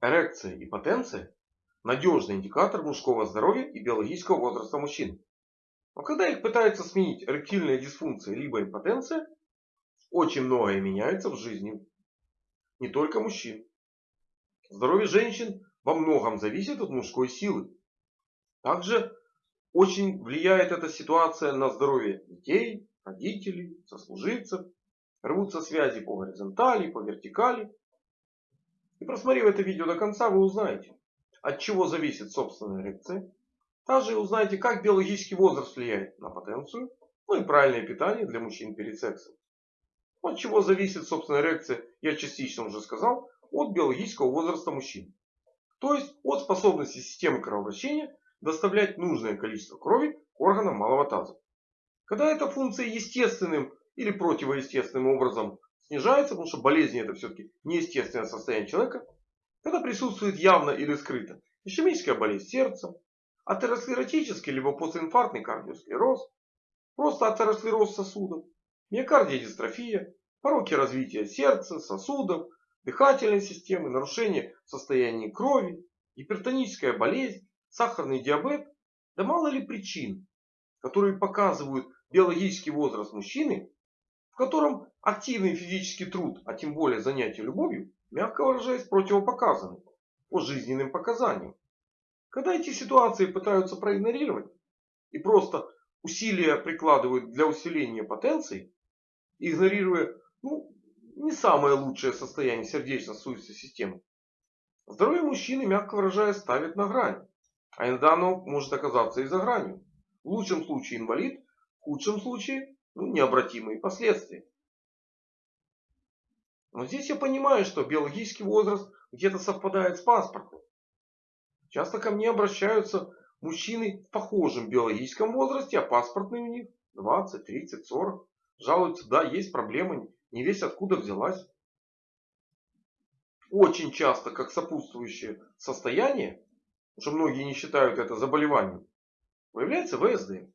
Эрекция и потенция – надежный индикатор мужского здоровья и биологического возраста мужчин. Но когда их пытаются сменить эректильная дисфункция либо импотенция, очень многое меняется в жизни не только мужчин. Здоровье женщин во многом зависит от мужской силы. Также очень влияет эта ситуация на здоровье детей, родителей, сослуживцев. Рвутся связи по горизонтали, по вертикали. И просмотрев это видео до конца, вы узнаете, от чего зависит собственная эрекция. Также узнаете, как биологический возраст влияет на потенцию, ну и правильное питание для мужчин перед сексом. От чего зависит собственная эрекция, я частично уже сказал, от биологического возраста мужчин. То есть от способности системы кровообращения доставлять нужное количество крови к органам малого таза. Когда эта функция естественным или противоестественным образом снижается, потому что болезнь это все-таки неестественное состояние человека, когда присутствует явно или скрыто ишемическая болезнь сердца, атеросклеротический либо постинфарктный кардиосклероз, просто атеросклероз сосудов, миокардиодистрофия, пороки развития сердца, сосудов, дыхательной системы, нарушение состояния крови, гипертоническая болезнь, сахарный диабет, да мало ли причин, которые показывают биологический возраст мужчины, в котором активный физический труд, а тем более занятие любовью, мягко выражаясь, противопоказаны по жизненным показаниям. Когда эти ситуации пытаются проигнорировать и просто усилия прикладывают для усиления потенции, игнорируя ну, не самое лучшее состояние сердечно-сосудистой системы, здоровье мужчины, мягко выражаясь, ставит на грань. А иногда оно может оказаться и за гранью. В лучшем случае инвалид, в худшем случае ну, необратимые последствия. Но здесь я понимаю, что биологический возраст где-то совпадает с паспортом. Часто ко мне обращаются мужчины в похожем биологическом возрасте, а паспортный у них 20, 30, 40. Жалуются, да, есть проблемы, не весь откуда взялась. Очень часто, как сопутствующее состояние, уже многие не считают это заболеванием, появляется ВСД.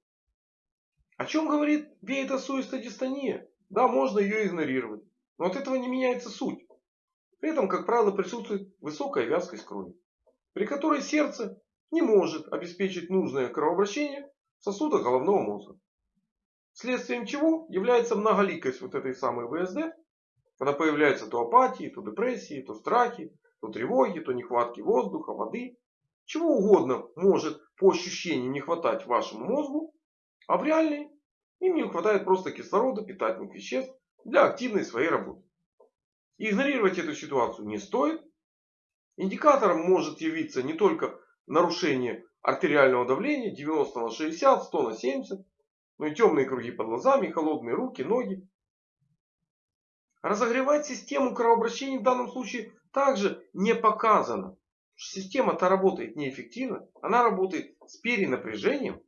О чем говорит веетосуистодистония? Да, можно ее игнорировать. Но от этого не меняется суть. При этом, как правило, присутствует высокая вязкость крови, при которой сердце не может обеспечить нужное кровообращение в головного мозга. Следствием чего является многоликость вот этой самой ВСД, когда появляются то апатии, то депрессии, то страхи, то тревоги, то нехватки воздуха, воды, чего угодно может по ощущению не хватать вашему мозгу, а в реальной им не хватает просто кислорода, питательных веществ для активной своей работы. Игнорировать эту ситуацию не стоит. Индикатором может явиться не только нарушение артериального давления 90 на 60, 100 на 70, но и темные круги под глазами, холодные руки, ноги. Разогревать систему кровообращения в данном случае также не показано. Система-то работает неэффективно. Она работает с перенапряжением.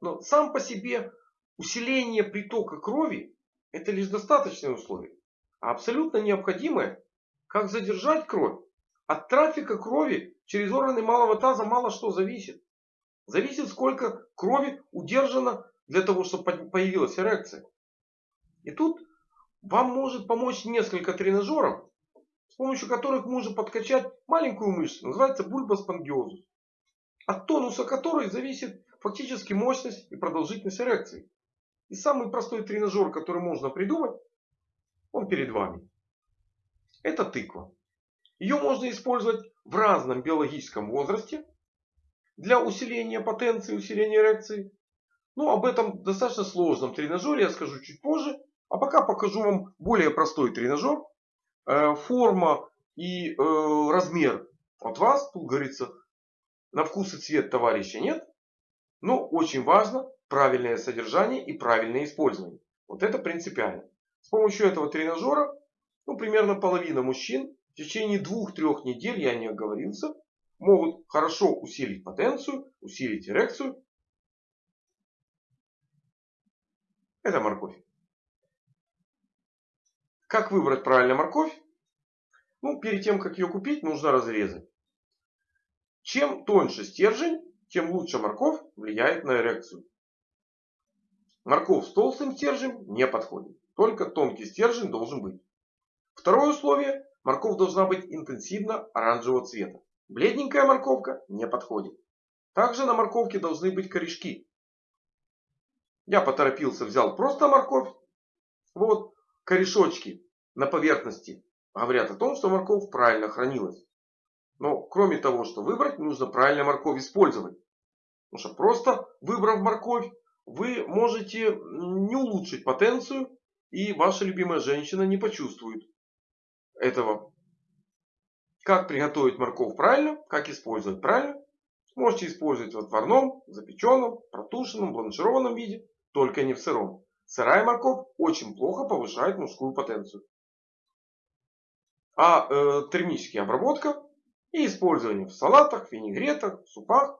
Но сам по себе усиление притока крови это лишь достаточное условие. А абсолютно необходимое, как задержать кровь. От трафика крови через органы малого таза мало что зависит. Зависит сколько крови удержано для того, чтобы появилась эрекция. И тут вам может помочь несколько тренажеров, с помощью которых можно подкачать маленькую мышцу, называется бульбоспонгиозус, от тонуса которой зависит фактически мощность и продолжительность эрекции. И самый простой тренажер, который можно придумать, он перед вами. Это тыква. Ее можно использовать в разном биологическом возрасте для усиления потенции, усиления эрекции. Ну, об этом достаточно сложном тренажере я скажу чуть позже. А пока покажу вам более простой тренажер, Э, форма и э, размер от вас, тут говорится, на вкус и цвет товарища нет. Но очень важно правильное содержание и правильное использование. Вот это принципиально. С помощью этого тренажера, ну, примерно половина мужчин в течение двух-трех недель, я не оговорился, могут хорошо усилить потенцию, усилить эрекцию. Это морковь. Как выбрать правильно морковь? Ну, перед тем, как ее купить, нужно разрезать. Чем тоньше стержень, тем лучше морковь влияет на эрекцию. Морковь с толстым стержнем не подходит. Только тонкий стержень должен быть. Второе условие. морковь должна быть интенсивно оранжевого цвета. Бледненькая морковка не подходит. Также на морковке должны быть корешки. Я поторопился, взял просто морковь. Вот корешочки на поверхности говорят о том, что морковь правильно хранилась. Но кроме того, что выбрать, нужно правильно морковь использовать. Потому что просто выбрав морковь, вы можете не улучшить потенцию. И ваша любимая женщина не почувствует этого. Как приготовить морковь правильно, как использовать правильно. Можете использовать в отварном, запеченном, протушенном, бланшированном виде, только не в сыром. Сырая морковь очень плохо повышает мужскую потенцию. А э, термическая обработка и использование в салатах, винегретах, супах.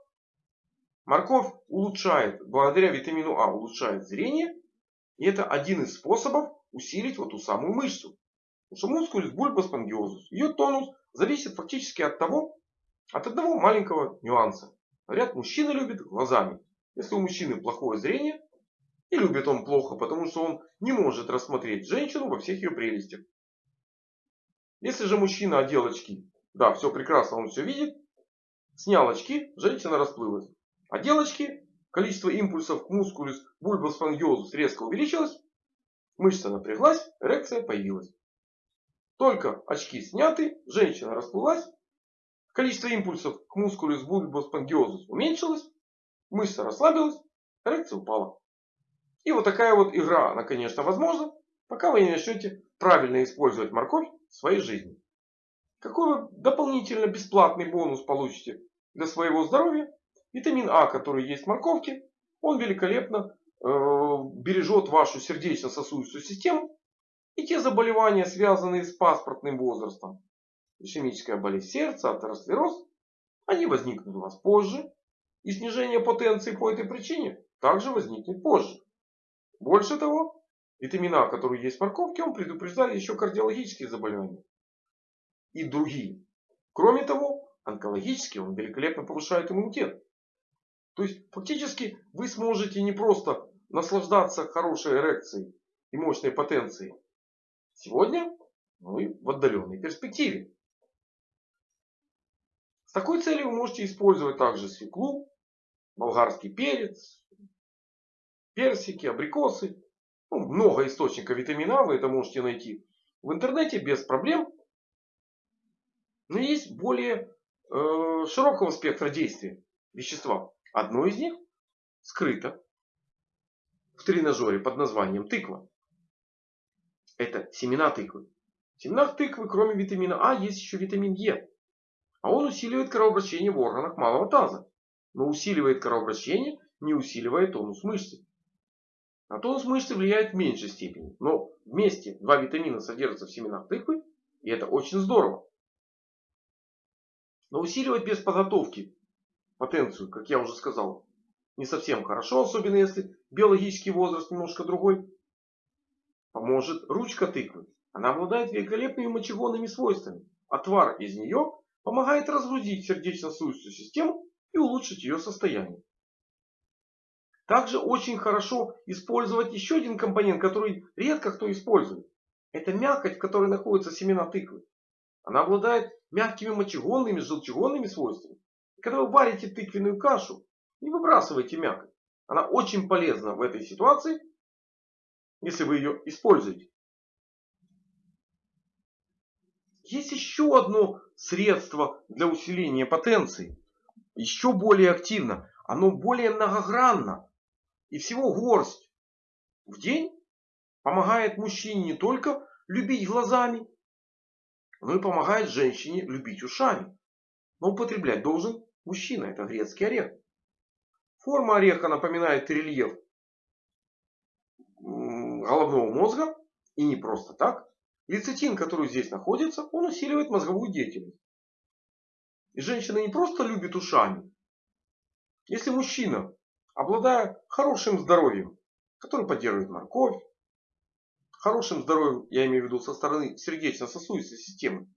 Морковь улучшает, благодаря витамину А, улучшает зрение. И это один из способов усилить вот ту самую мышцу. Потому что мускулис бульбоспонгиозус, ее тонус зависит фактически от того, от одного маленького нюанса. Говорят, мужчина любит глазами. Если у мужчины плохое зрение, и любит он плохо, потому что он не может рассмотреть женщину во всех ее прелестях. Если же мужчина одел очки, да, все прекрасно, он все видит, снял очки, женщина расплылась. Одел очки, количество импульсов к мускулюс бульбоспонгиозус резко увеличилось, мышца напряглась, эрекция появилась. Только очки сняты, женщина расплылась, количество импульсов к мускулу с бульбоспонгиозус уменьшилось, мышца расслабилась, эрекция упала. И вот такая вот игра, она, конечно, возможна, пока вы не начнете правильно использовать морковь в своей жизни. Какой вы дополнительно бесплатный бонус получите для своего здоровья? Витамин А, который есть в морковке, он великолепно э, бережет вашу сердечно-сосудистую систему и те заболевания, связанные с паспортным возрастом, ишемическая болезнь сердца, атеросклероз, они возникнут у вас позже. И снижение потенции по этой причине также возникнет позже. Больше того, витамин А, который есть в морковке, он предупреждает еще кардиологические заболевания. И другие. Кроме того, онкологически он великолепно повышает иммунитет. То есть фактически вы сможете не просто наслаждаться хорошей эрекцией и мощной потенцией. Сегодня мы в отдаленной перспективе. С такой целью вы можете использовать также свеклу, болгарский перец, персики, абрикосы. Ну, много источников витамина вы это можете найти в интернете без проблем. Но есть более э, широкого спектра действия вещества. Одно из них скрыто в тренажере под названием тыква. Это семена тыквы. В семенах тыквы, кроме витамина А, есть еще витамин Е. А он усиливает кровообращение в органах малого таза. Но усиливает кровообращение, не усиливает тонус мышцы. На тонус мышцы влияет в меньшей степени. Но вместе два витамина содержатся в семенах тыквы. И это очень здорово. Но усиливать без подготовки потенцию, как я уже сказал, не совсем хорошо. Особенно если биологический возраст немножко другой. Поможет ручка тыквы. Она обладает великолепными мочегонными свойствами. Отвар из нее помогает разгрузить сердечно-сосудистую систему и улучшить ее состояние. Также очень хорошо использовать еще один компонент, который редко кто использует. Это мякоть, в которой находятся семена тыквы. Она обладает мягкими мочегонными, желчегонными свойствами. Когда вы варите тыквенную кашу, не выбрасывайте мякоть. Она очень полезна в этой ситуации, если вы ее используете. Есть еще одно средство для усиления потенции. Еще более активно. Оно более многогранно. И всего горсть в день помогает мужчине не только любить глазами, но и помогает женщине любить ушами. Но употреблять должен мужчина. Это грецкий орех. Форма ореха напоминает рельеф головного мозга. И не просто так. Лецитин, который здесь находится, он усиливает мозговую деятельность. И женщина не просто любит ушами. Если мужчина, обладая хорошим здоровьем, который поддерживает морковь, хорошим здоровьем, я имею в виду со стороны сердечно-сосудистой системы,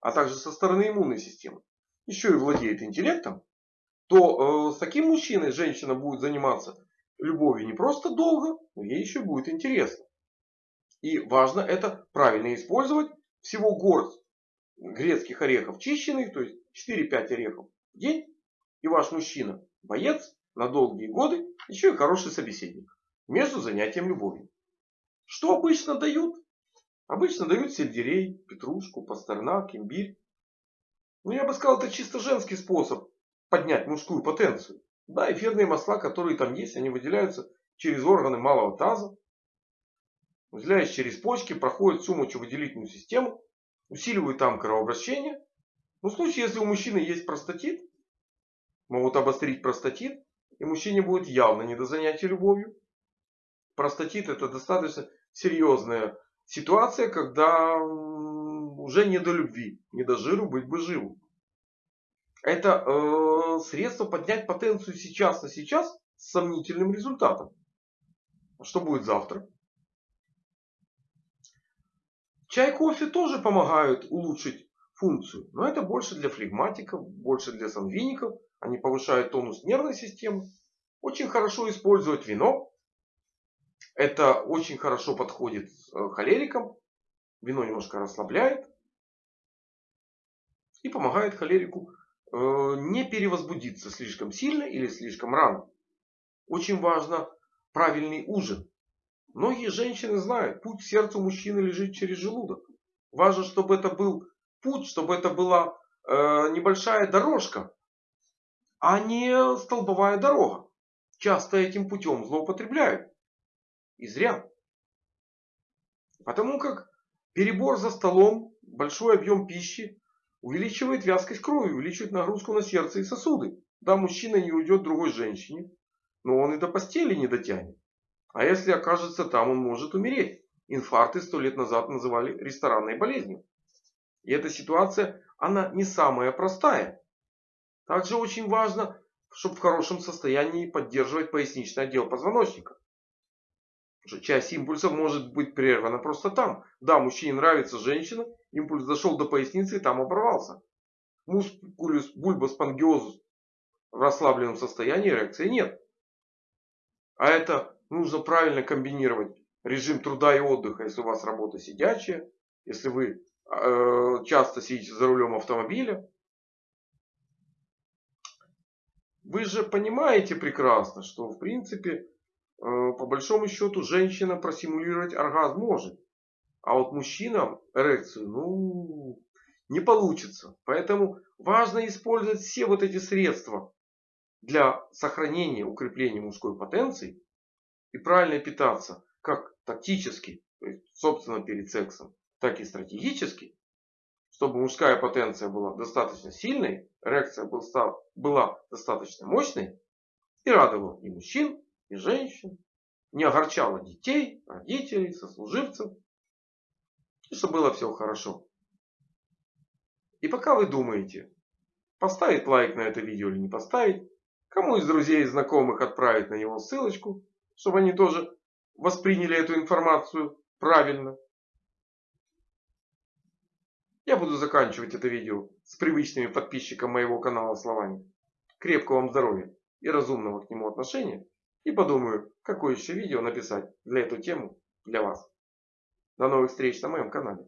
а также со стороны иммунной системы, еще и владеет интеллектом, то э, с таким мужчиной женщина будет заниматься любовью не просто долго, но ей еще будет интересно. И важно это правильно использовать. Всего горсть грецких орехов чищенных, то есть 4-5 орехов в день, и ваш мужчина боец на долгие годы, еще и хороший собеседник между занятием любовью. Что обычно дают? Обычно дают сельдерей, петрушку, пастернак, имбирь. Ну я бы сказал, это чисто женский способ поднять мужскую потенцию. Да, эфирные масла, которые там есть, они выделяются через органы малого таза. Выделяясь через почки, проходят всю мочевыделительную систему, усиливают там кровообращение. Но в случае, если у мужчины есть простатит, могут обострить простатит, и мужчине будет явно не до занятия любовью. Простатит это достаточно серьезная ситуация, когда уже не до любви, не до жиру, быть бы живу. Это э, средство поднять потенцию сейчас на сейчас с сомнительным результатом. Что будет завтра? Чай, кофе тоже помогают улучшить функцию. Но это больше для флегматиков, больше для сангвиников. Они повышают тонус нервной системы. Очень хорошо использовать вино. Это очень хорошо подходит э, холерикам. Вино немножко расслабляет. И помогает холерику э, не перевозбудиться слишком сильно или слишком рано. Очень важно правильный ужин. Многие женщины знают, путь к сердцу мужчины лежит через желудок. Важно, чтобы это был путь, чтобы это была э, небольшая дорожка, а не столбовая дорога. Часто этим путем злоупотребляют. И зря. Потому как перебор за столом, большой объем пищи увеличивает вязкость крови, увеличивает нагрузку на сердце и сосуды. Да, мужчина не уйдет другой женщине, но он и до постели не дотянет. А если окажется там, он может умереть. Инфаркты сто лет назад называли ресторанной болезнью. И эта ситуация, она не самая простая. Также очень важно, чтобы в хорошем состоянии поддерживать поясничный отдел позвоночника. Часть импульсов может быть прервана просто там. Да, мужчине нравится женщина, импульс зашел до поясницы и там оборвался. Мускулюс бульбоспангиозус в расслабленном состоянии эрекции нет. А это нужно правильно комбинировать режим труда и отдыха, если у вас работа сидячая, если вы э, часто сидите за рулем автомобиля. Вы же понимаете прекрасно, что в принципе, по большому счету, женщина просимулировать оргазм может. А вот мужчинам эрекцию, ну, не получится. Поэтому важно использовать все вот эти средства для сохранения, укрепления мужской потенции и правильно питаться, как тактически, то есть собственно перед сексом, так и стратегически, чтобы мужская потенция была достаточно сильной, эрекция была достаточно мощной и радовала и мужчин, и женщин, не огорчала детей, родителей, сослуживцев, и чтобы было все хорошо. И пока вы думаете, поставить лайк на это видео или не поставить, кому из друзей и знакомых отправить на него ссылочку, чтобы они тоже восприняли эту информацию правильно. Я буду заканчивать это видео с привычными подписчикам моего канала словами. Крепкого вам здоровья и разумного к нему отношения. И подумаю, какое еще видео написать для эту тему для вас. До новых встреч на моем канале.